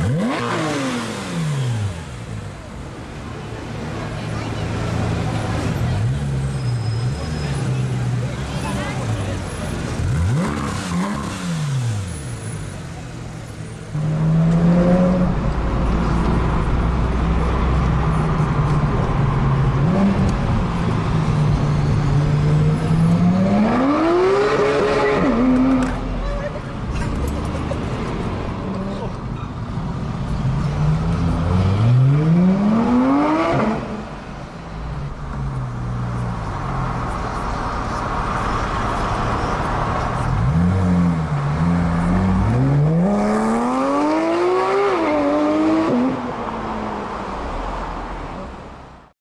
hmm